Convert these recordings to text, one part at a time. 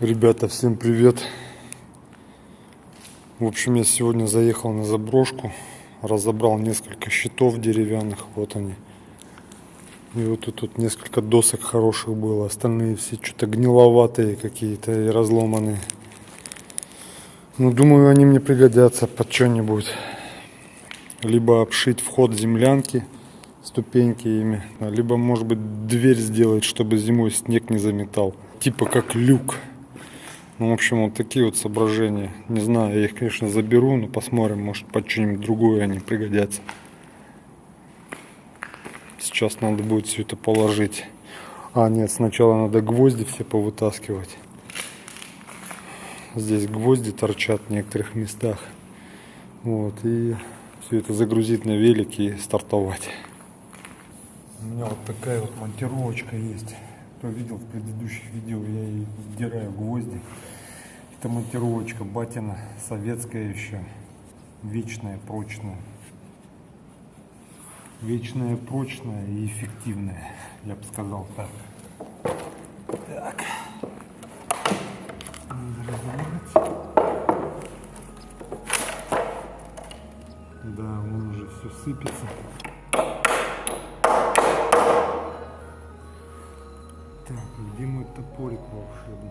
Ребята, всем привет! В общем, я сегодня заехал на заброшку, разобрал несколько щитов деревянных, вот они. И вот тут, тут несколько досок хороших было, остальные все что-то гниловатые какие-то и разломанные. Ну, думаю, они мне пригодятся под что-нибудь. Либо обшить вход землянки, ступеньки ими, либо, может быть, дверь сделать, чтобы зимой снег не заметал. Типа как люк. Ну, в общем, вот такие вот соображения. Не знаю, я их, конечно, заберу, но посмотрим, может, под что-нибудь другое они пригодятся. Сейчас надо будет все это положить. А, нет, сначала надо гвозди все повытаскивать. Здесь гвозди торчат в некоторых местах. Вот, и все это загрузить на велик и стартовать. У меня вот такая вот монтировочка есть кто видел в предыдущих видео, я и вдираю гвозди. Это монтировочка батина, советская еще, вечная, прочная. Вечная, прочная и эффективная, я бы сказал так. Так. Да, он уже все сыпется. Топорик волшебный?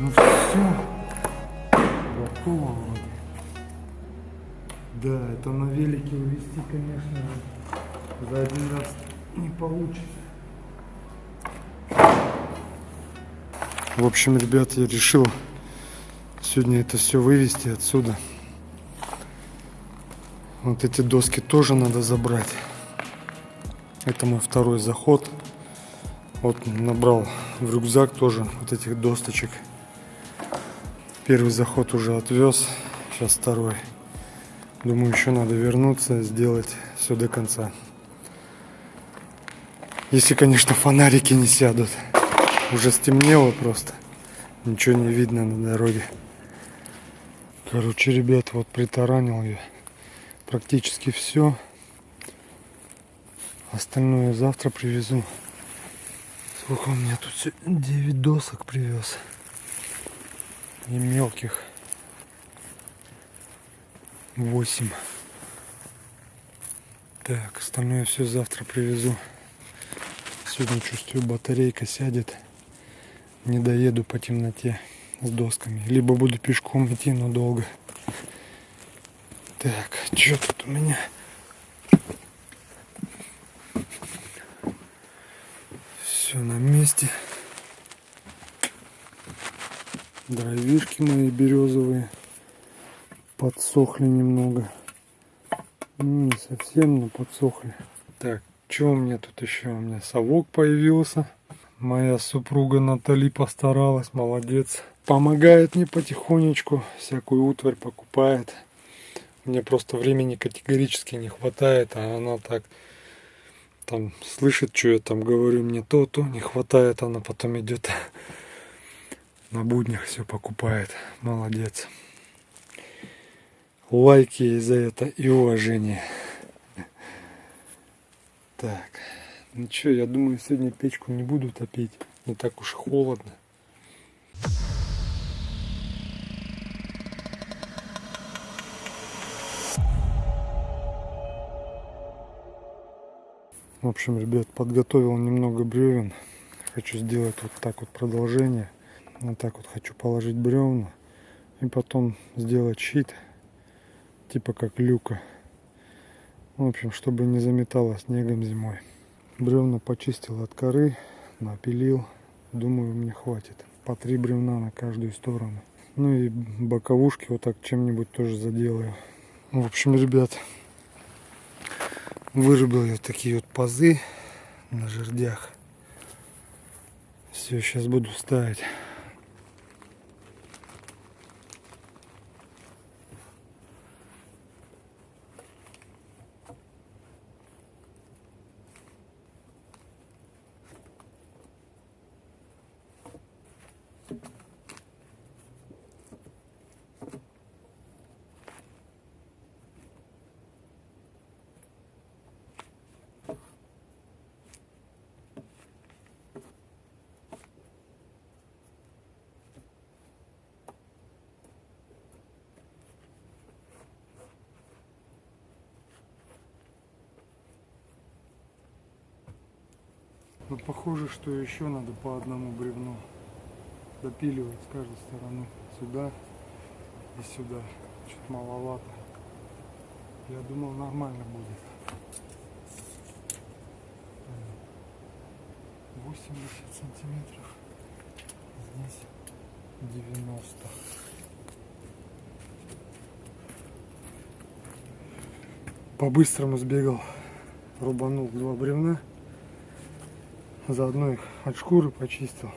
Ну все. Готово вроде. Да, это на велике увезти, конечно, за один раз не получится. В общем, ребят, я решил сегодня это все вывести отсюда. Вот эти доски тоже надо забрать. Это мой второй заход. Вот набрал в рюкзак тоже вот этих досточек. Первый заход уже отвез, сейчас второй. Думаю, еще надо вернуться, сделать все до конца. Если, конечно, фонарики не сядут. Уже стемнело просто. Ничего не видно на дороге. Короче, ребят, вот притаранил я практически все. Остальное завтра привезу. Сколько у меня тут 9 досок привез. И мелких 8. Так, остальное все завтра привезу. Сегодня чувствую батарейка сядет. Не доеду по темноте с досками. Либо буду пешком идти, но долго. Так, что тут у меня? Все на месте. Дровишки мои березовые подсохли немного. Ну, не совсем, но подсохли. Так, что у меня тут еще? У меня совок появился. Моя супруга Натали постаралась, молодец. Помогает мне потихонечку, всякую утварь покупает. Мне просто времени категорически не хватает, а она так там слышит, что я там говорю, мне то, то не хватает, она потом идет на буднях все покупает. Молодец. Лайки за это и уважение. Так, ну что, я думаю, сегодня печку не буду топить. Не так уж холодно. В общем, ребят, подготовил немного бревен. Хочу сделать вот так вот продолжение. Вот так вот хочу положить бревна. И потом сделать щит. Типа как люка. В общем, чтобы не заметало снегом зимой. Бревна почистил от коры, напилил. Думаю, мне хватит. По три бревна на каждую сторону. Ну и боковушки вот так чем-нибудь тоже заделаю. В общем, ребят, вырубил я такие вот пазы на жердях. Все, сейчас буду ставить. Но похоже, что еще надо по одному бревну допиливать с каждой стороны. Сюда и сюда. Чуть маловато. Я думал нормально будет. 80 сантиметров. Здесь 90. По-быстрому сбегал, рубанул два бревна. Заодно их от шкуры почистил.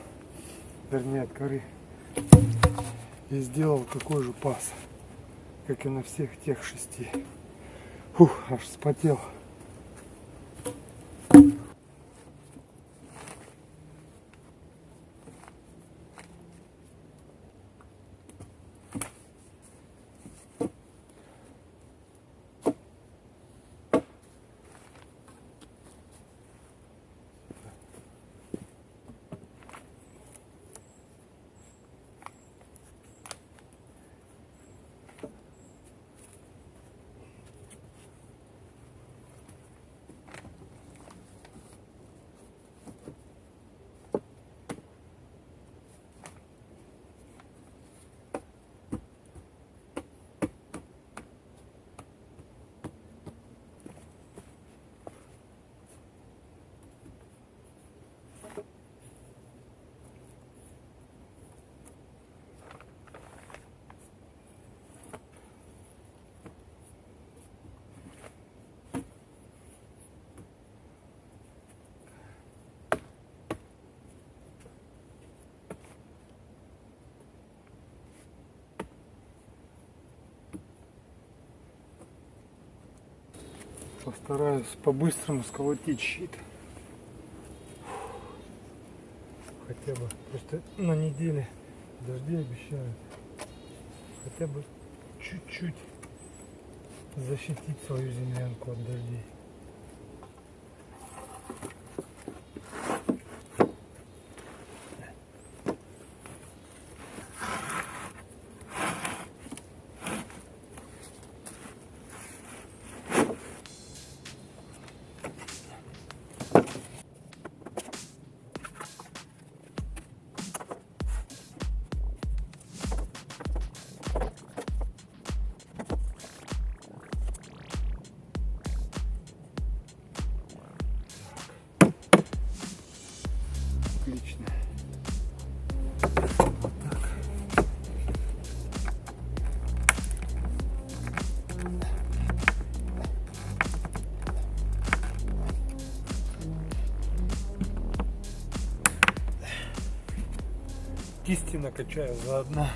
Вернее от коры. И сделал такой же паз. Как и на всех тех шести. Фух, аж вспотел. Постараюсь по-быстрому сколотить щит. Хотя бы просто на неделе дожди обещают. Хотя бы чуть-чуть защитить свою землянку от дождей. Накачаю заодно.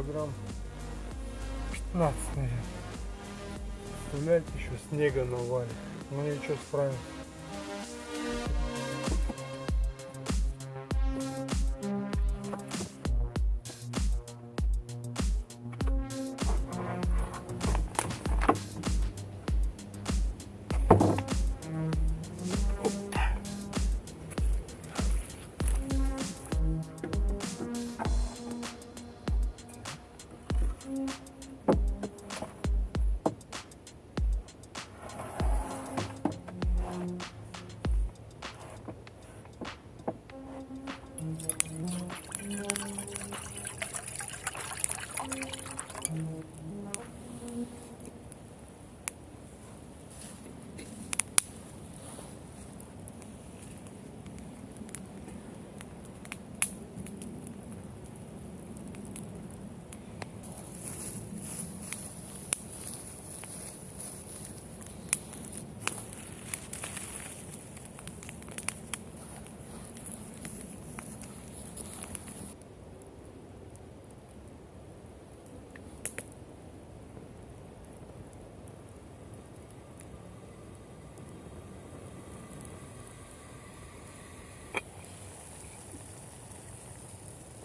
Килограмм 15, наверное. Представляете, еще снега навалит. Ну ничего, справимся.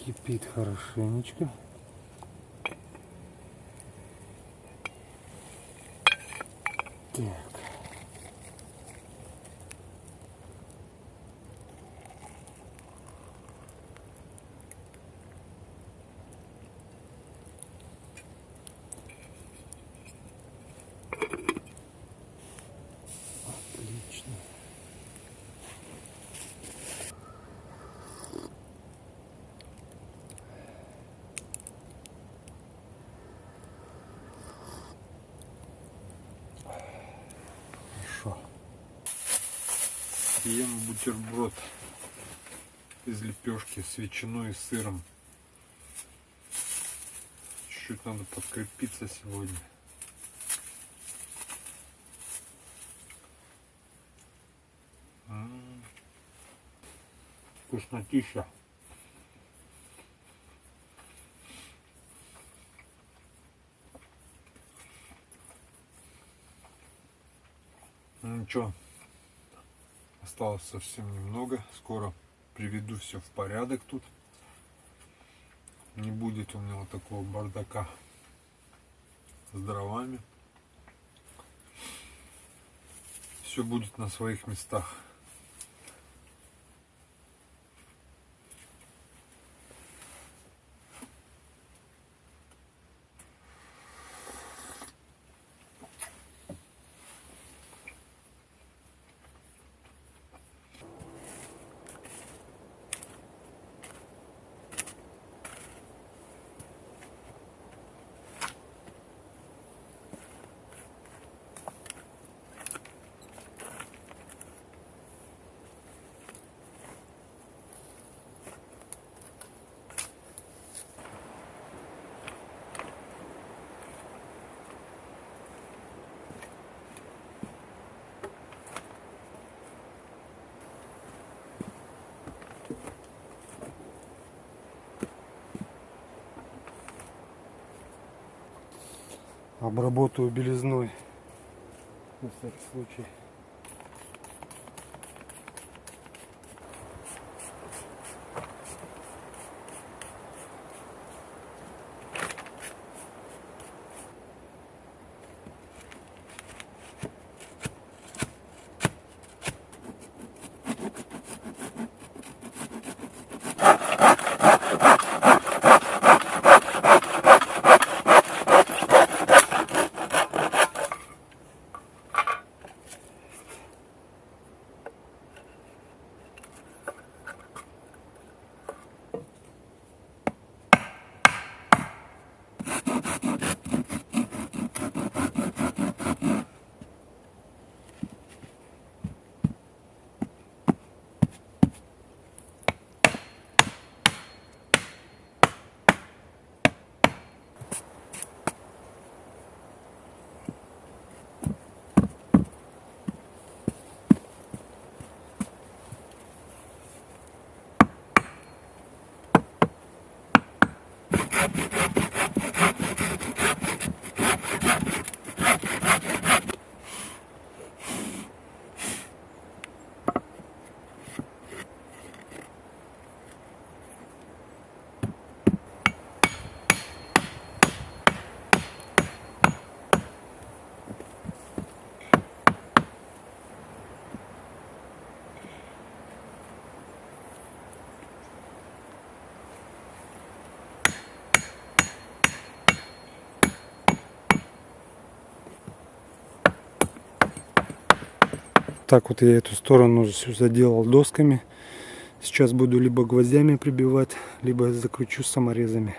Кипит хорошенечко. Так. Отлично. Хорошо. Ем бутерброд из лепешки с ветчиной и сыром. Чуть-чуть надо подкрепиться сегодня. М. Вкуснотища. Ну ничего, осталось совсем немного. Скоро приведу все в порядок тут. Не будет у меня вот такого бардака с дровами. Все будет на своих местах. Обработаю белизной. На всякий случай. Так вот я эту сторону всю заделал досками. Сейчас буду либо гвоздями прибивать, либо закручу саморезами.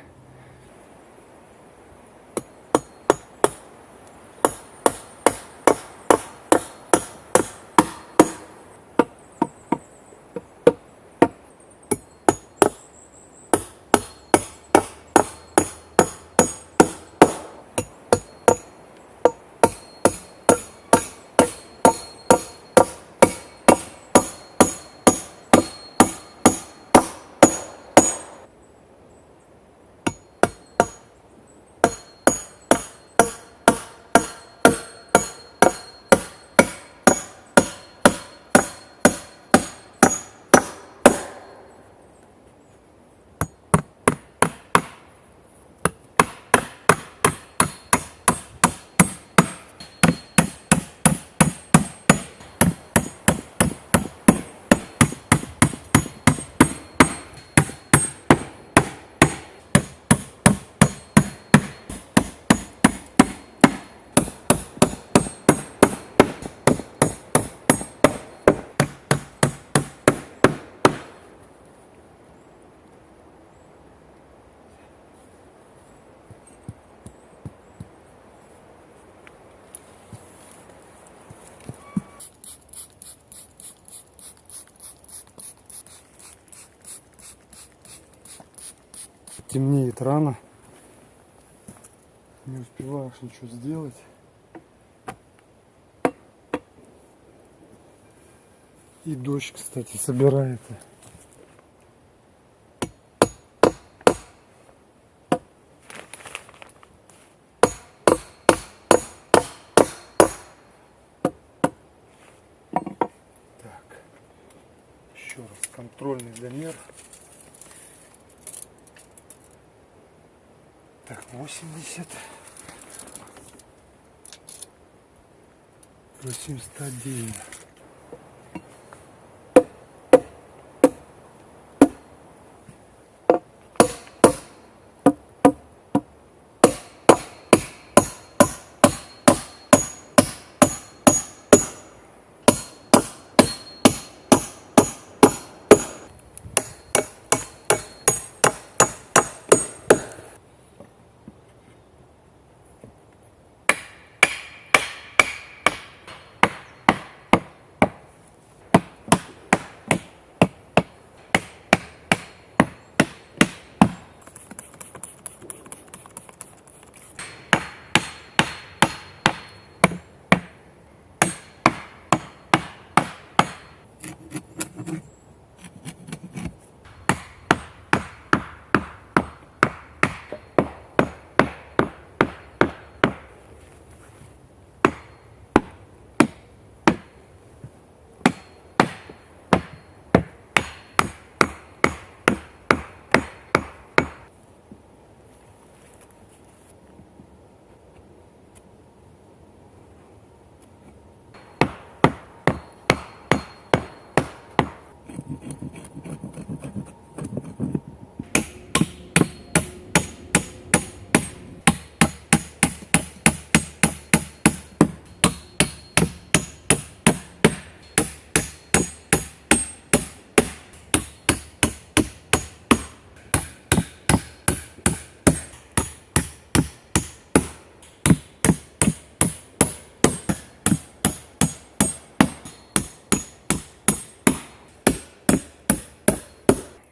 Темнеет рано. Не успеваешь ничего сделать. И дождь, кстати, собирается. Так, еще раз контрольный замер. Так, 80. 801.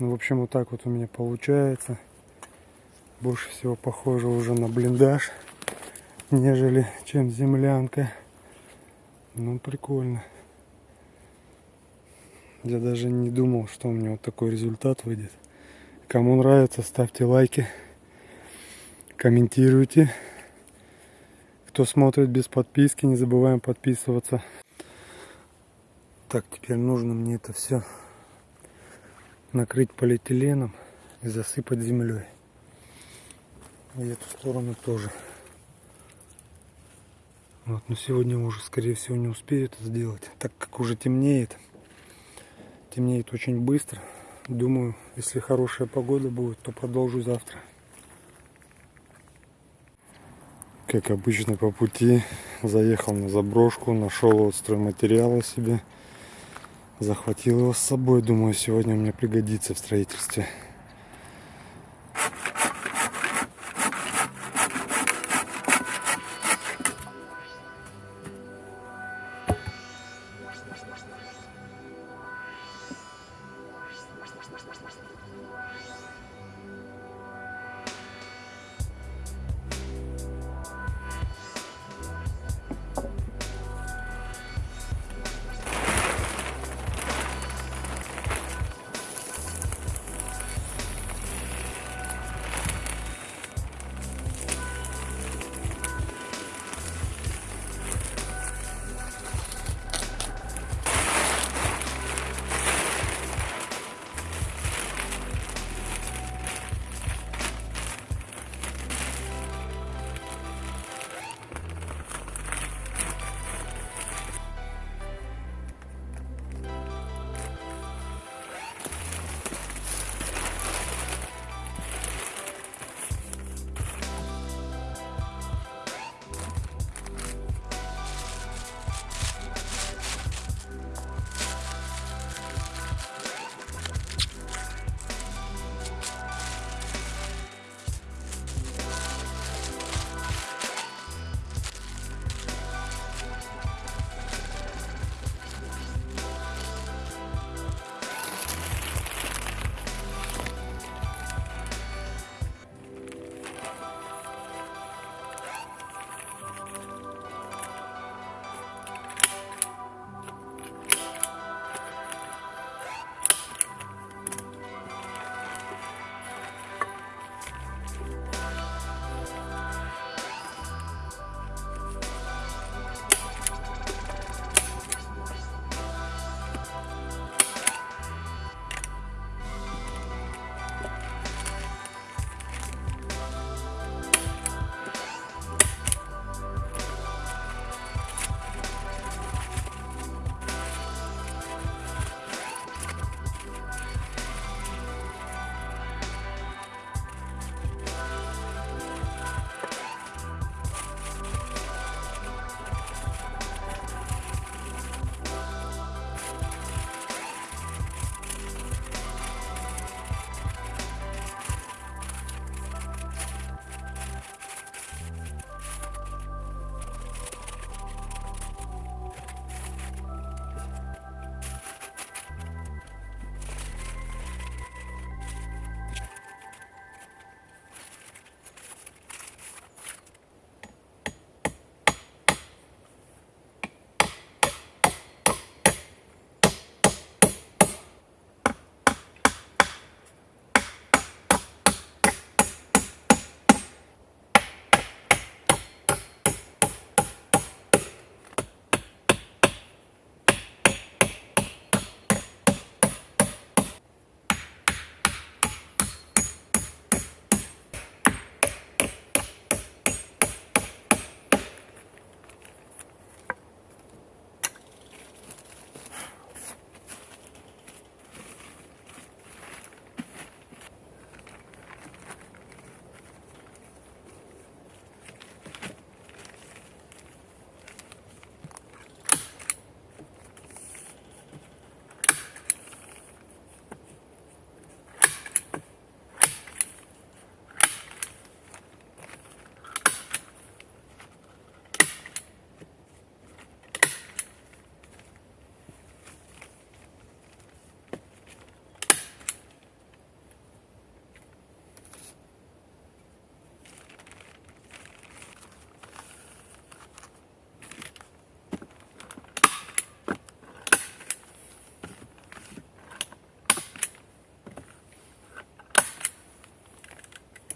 Ну, в общем, вот так вот у меня получается. Больше всего похоже уже на блиндаж, нежели чем землянка. Ну, прикольно. Я даже не думал, что у меня вот такой результат выйдет. Кому нравится, ставьте лайки, комментируйте. Кто смотрит без подписки, не забываем подписываться. Так, теперь нужно мне это все накрыть полиэтиленом и засыпать землей. И эту сторону тоже. Вот, но сегодня уже, скорее всего, не успею это сделать, так как уже темнеет. Темнеет очень быстро. Думаю, если хорошая погода будет, то продолжу завтра. Как обычно по пути заехал на заброшку, нашел вот стройматериалы себе. Захватил его с собой, думаю, сегодня мне пригодится в строительстве.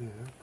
Yeah.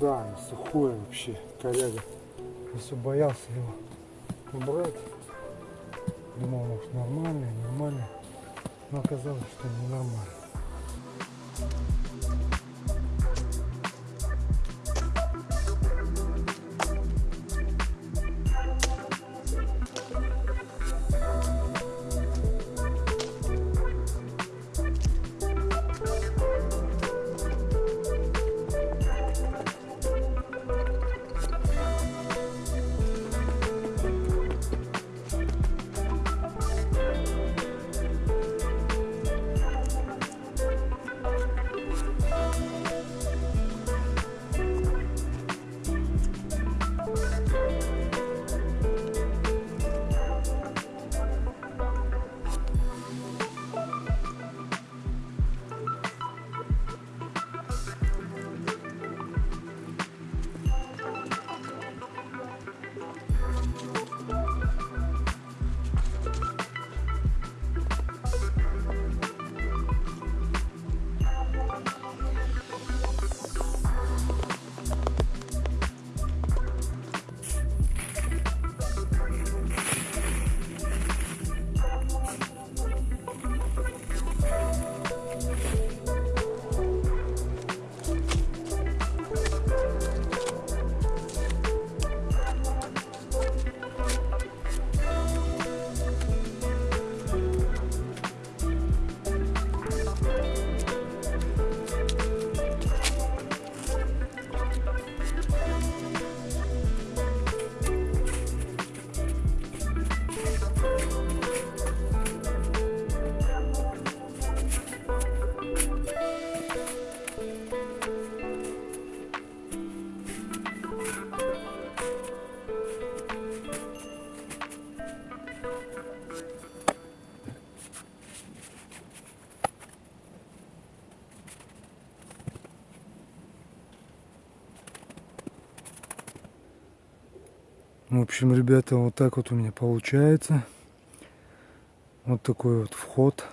Да, он сухой вообще, коряга. Все боялся его убрать. Думал, может нормальный, нормальный. Но оказалось, что ненормально. В общем, ребята, вот так вот у меня получается. Вот такой вот вход.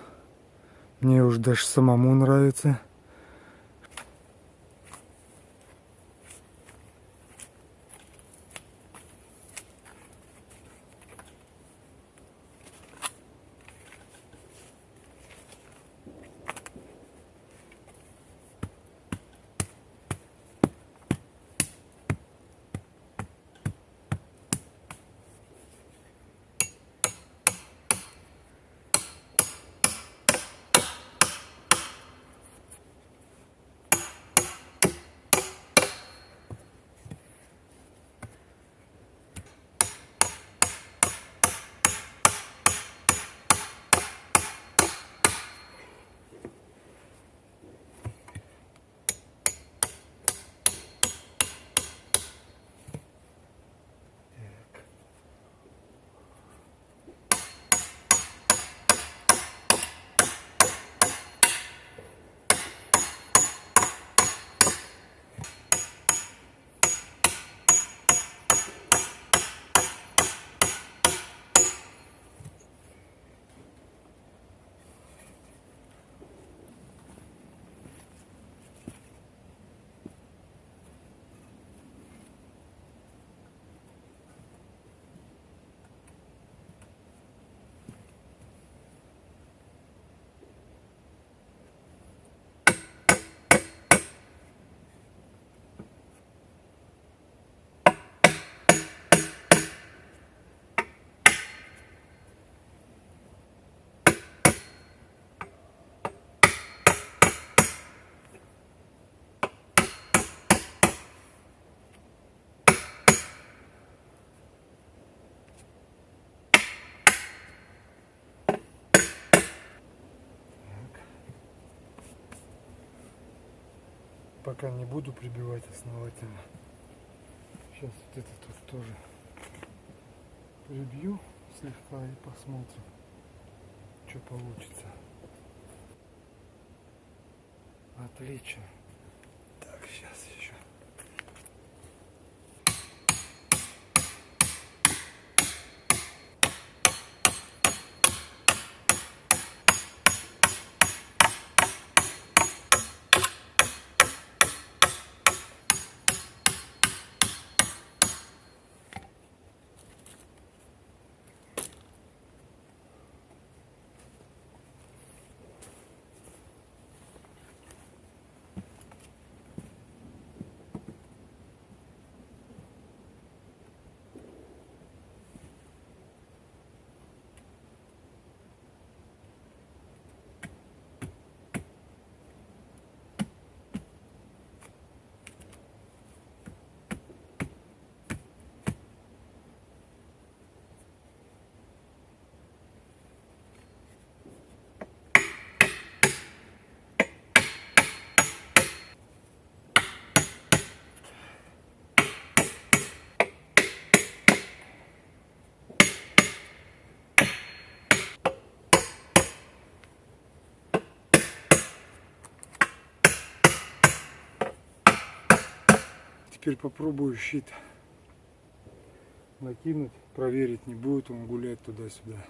Мне уже даже самому нравится. Пока не буду прибивать основательно. Сейчас вот это тут тоже прибью слегка и посмотрим, что получится. Отлично. Так, сейчас еще. Теперь попробую щит накинуть, проверить, не будет он гулять туда-сюда.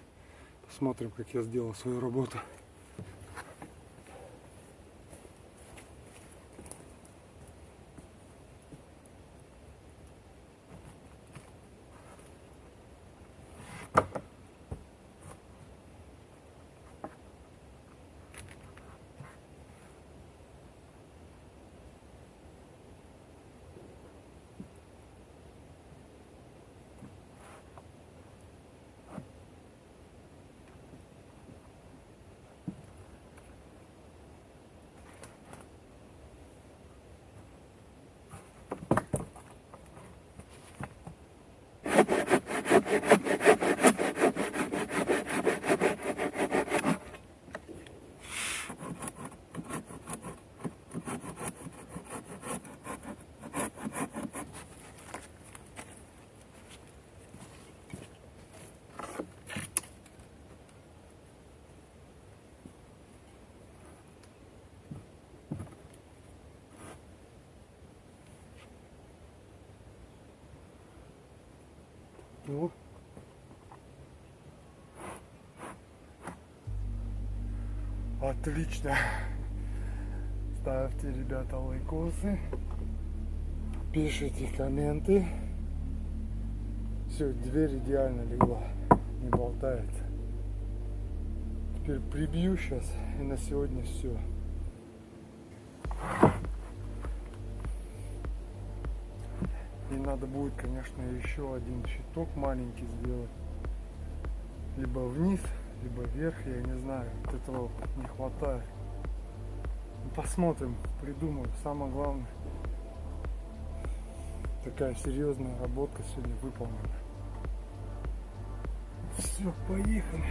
Посмотрим, как я сделал свою работу. Ну. Отлично. Ставьте, ребята, лайкосы. Пишите комменты. Все, дверь идеально легла. Не болтается. Теперь прибью сейчас. И на сегодня все. И надо будет, конечно, еще один щиток маленький сделать. Либо вниз, либо вверх, я не знаю. Вот этого не хватает. Ну, посмотрим, придумаю. Самое главное, такая серьезная работа сегодня выполнена. Все, поехали.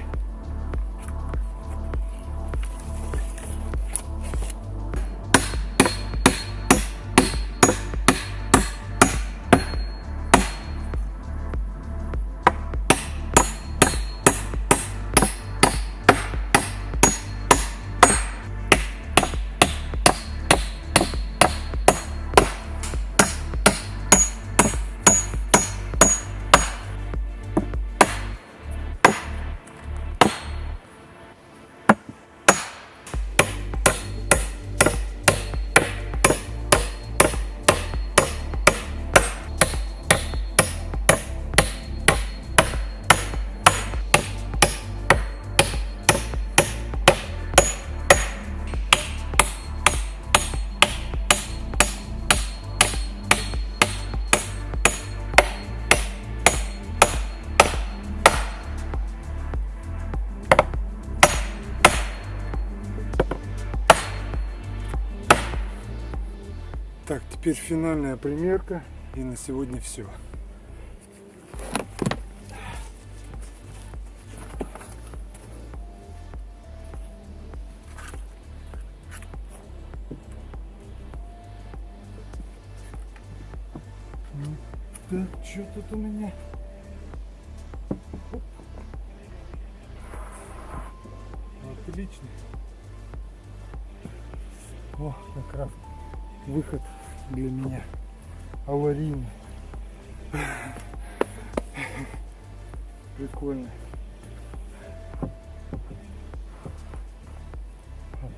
Теперь финальная примерка. И на сегодня все.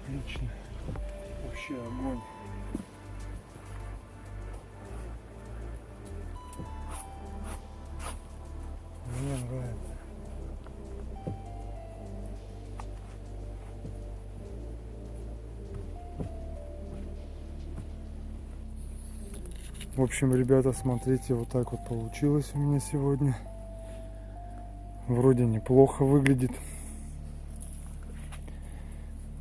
Отлично. Вообще огонь. Мне нравится. В общем, ребята, смотрите, вот так вот получилось у меня сегодня. Вроде неплохо выглядит.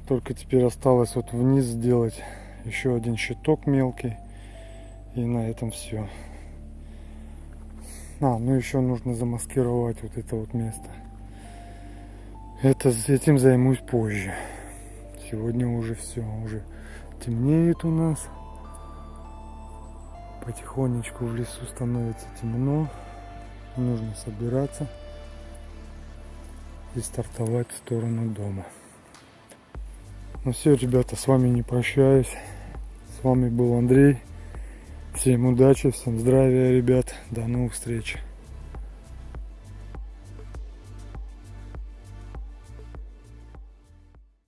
Только теперь осталось вот вниз сделать еще один щиток мелкий. И на этом все. А, ну еще нужно замаскировать вот это вот место. Это с этим займусь позже. Сегодня уже все, уже темнеет у нас. Потихонечку в лесу становится темно. Нужно собираться и стартовать в сторону дома. Ну все, ребята, с вами не прощаюсь. С вами был Андрей. Всем удачи, всем здравия, ребят. До новых встреч.